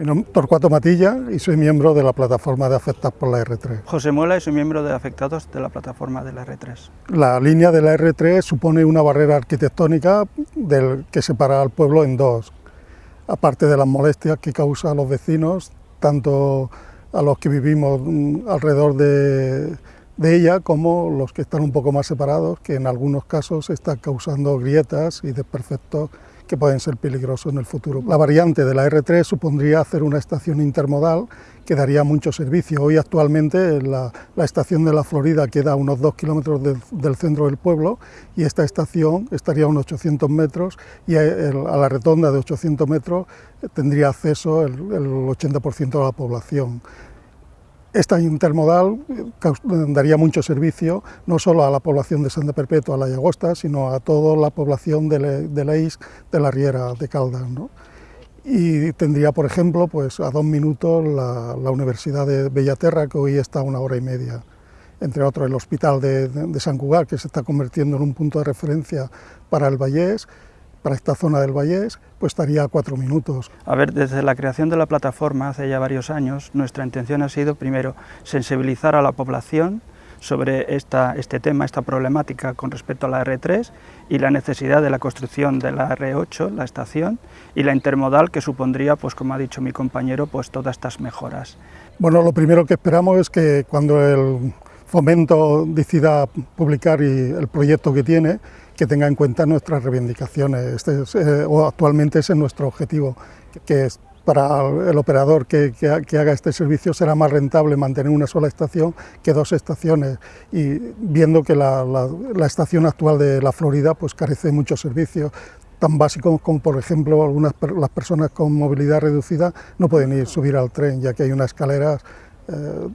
Mi nombre es Torcuato Matilla y soy miembro de la plataforma de afectados por la R3. José Muela y soy miembro de afectados de la plataforma de la R3. La línea de la R3 supone una barrera arquitectónica del, que separa al pueblo en dos. Aparte de las molestias que causa a los vecinos, tanto a los que vivimos mm, alrededor de, de ella como los que están un poco más separados, que en algunos casos están causando grietas y desperfectos que pueden ser peligrosos en el futuro. La variante de la R3 supondría hacer una estación intermodal que daría mucho servicio. Hoy actualmente la, estación de la Florida queda a unos dos kilómetros del centro del pueblo y esta estación estaría a unos 800 metros y a, la retonda de 800 metros tendría acceso el, el 80% de la población. Esta intermodal daría mucho servicio no solo a la población de Santa Perpetua, a la Llagosta, sino a toda la población de, la IS de la Riera de Caldas. Y tendría, por ejemplo, pues a dos minutos la, Universidad de Bellaterra, que hoy está a una hora y media entre otros el Hospital de, San Cugat, que se está convirtiendo en un punto de referencia para el Vallés, para esta zona del Vallés, pues estaría a cuatro minutos. A ver, desde la creación de la plataforma hace ya varios años, nuestra intención ha sido primero sensibilizar a la población sobre esta, este tema, esta problemática con respecto a la R3 y la necesidad de la construcción de la R8, la estación, y la intermodal que supondría, pues como ha dicho mi compañero, pues todas estas mejoras. Bueno, lo primero que esperamos es que cuando el Fomento decida publicar el proyecto que tiene, que tenga en cuenta nuestras reivindicaciones. Este eh, o actualmente ese es nuestro objetivo, que es para el operador que, haga este servicio será más rentable mantener una sola estación que dos estaciones y viendo que la, estación actual de la Florida pues carece de muchos servicios tan básicos como por ejemplo algunas las personas con movilidad reducida no pueden ir subir al tren ya que hay unas escaleras eh,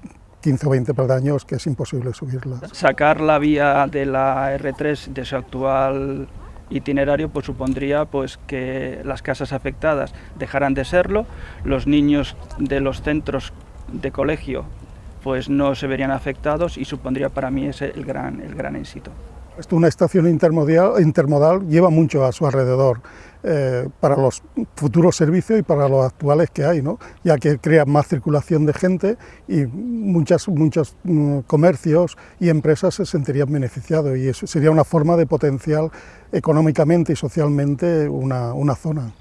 15 o 20 peldaños que es imposible subirlas. Sacar la vía de la R3 de su actual itinerario pues supondría pues que las casas afectadas dejaran de serlo, los niños de los centros de colegio pues no se verían afectados y supondría para mí ese el gran, el gran éxito. Una estación intermodal, intermodal lleva mucho a su alrededor eh, para los futuros servicios y para los actuales que hay, ¿no? ya que crea más circulación de gente y muchas, muchos mm, comercios y empresas se sentirían beneficiados y eso sería una forma de potenciar económicamente y socialmente una, una zona.